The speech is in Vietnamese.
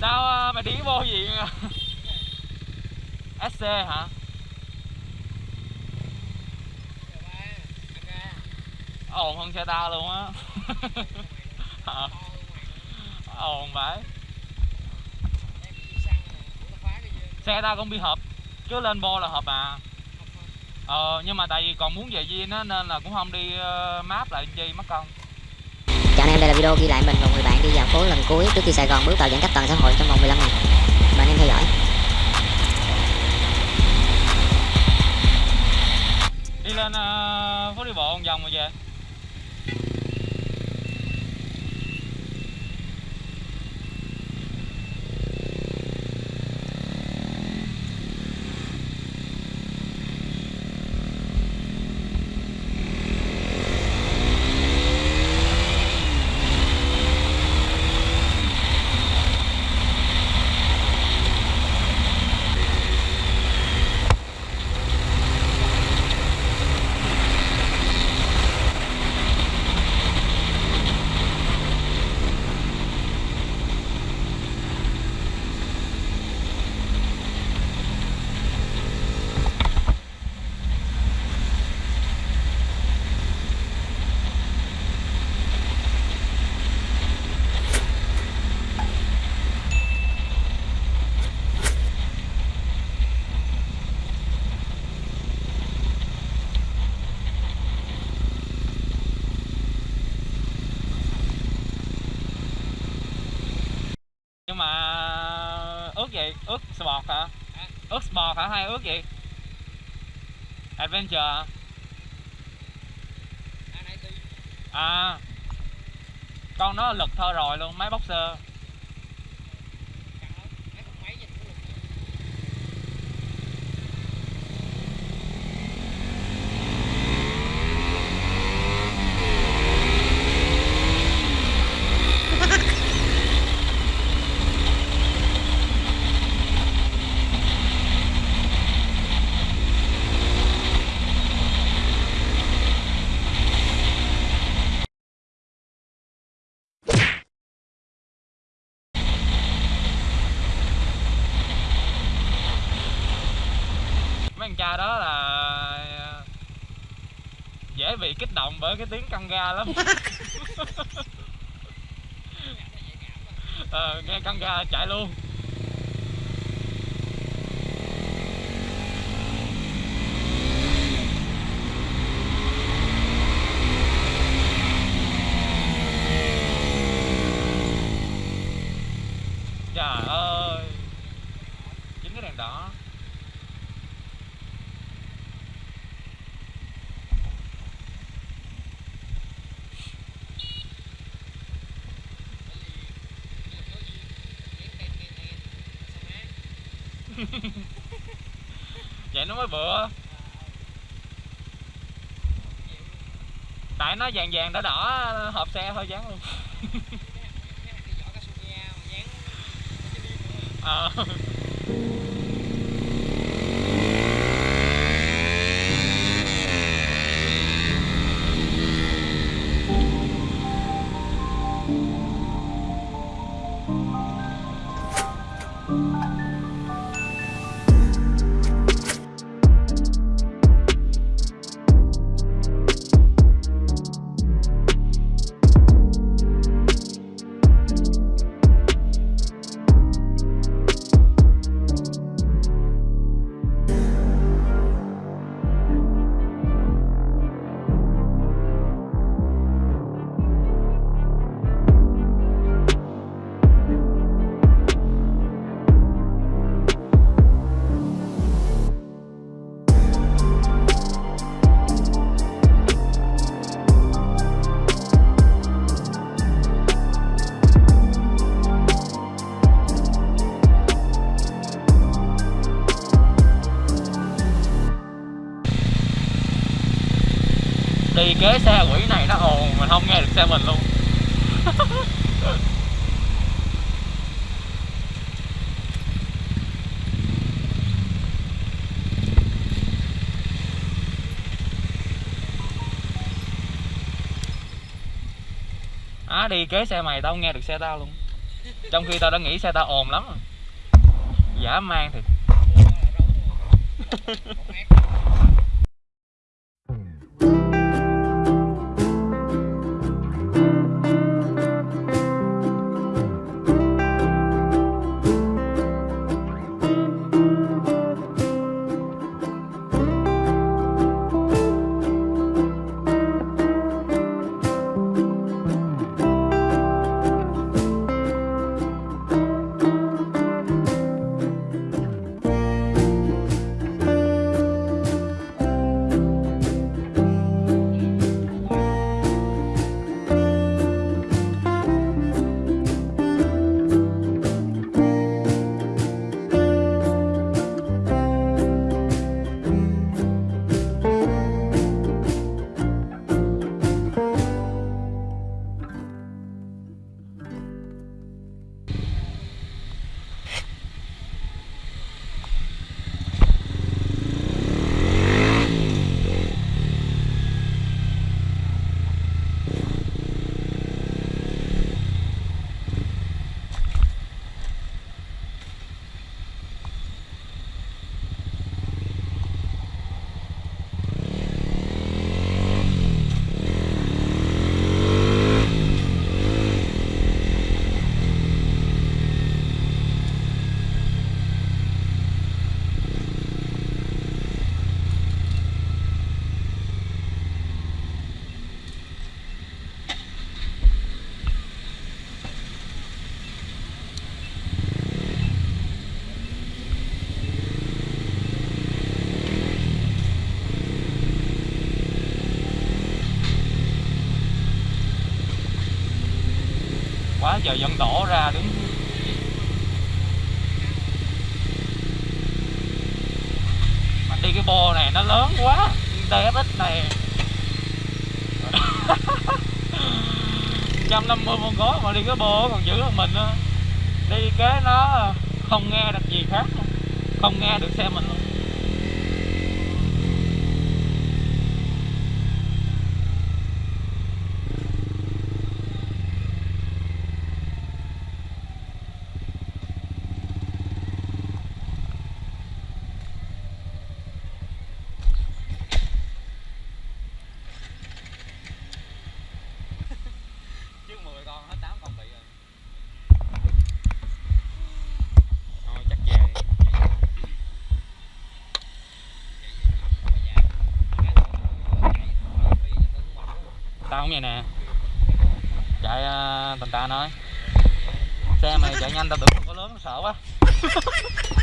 sao ờ, mày đi vô gì? SC hả? Ồn hơn xe ta luôn á. Ồn vậy. Xe ta cũng bị hợp cứ lên bo là hợp à. Ờ nhưng mà tại vì còn muốn về viên á nên là cũng không đi uh, map lại chi mất công đây là video ghi lại mình và người bạn đi dạo phố lần cuối trước khi Sài Gòn bước vào giãn cách toàn xã hội trong vòng 15 ngày. Mời anh em theo dõi. đi lên uh, phố đi bộ một vòng rồi về nhưng mà ước gì ước sport hả ước sport hả hay ước gì adventure hả? À. Con nó lực thơ rồi luôn máy boxer cha đó là dễ bị kích động bởi cái tiếng căng ga lắm. Ờ, nghe căng ga chạy luôn. Trời ơi chính cái đèn đỏ vậy nó mới bựa. Tại nó vàng vàng đỏ đỏ hộp xe thôi dán luôn. Ờ đi kế xe quỷ này nó ồn mình không nghe được xe mình luôn. Á đi kế xe mày tao không nghe được xe tao luôn. Trong khi tao đã nghĩ xe tao ồn lắm giả man thì giờ vẫn dân đổ ra đứng mà đi cái bô này nó lớn quá TFX này 150 con có mà đi cái bô còn dữ hơn mình á. Đi cái nó không nghe được gì khác, không nghe được xe mình luôn chứ 10 con hết 8 con bị rồi thôi chắc về đi tao vậy nè. Chạy à, uh, ta nói. Xe mày chạy nhanh tao tưởng không có lớn sợ quá.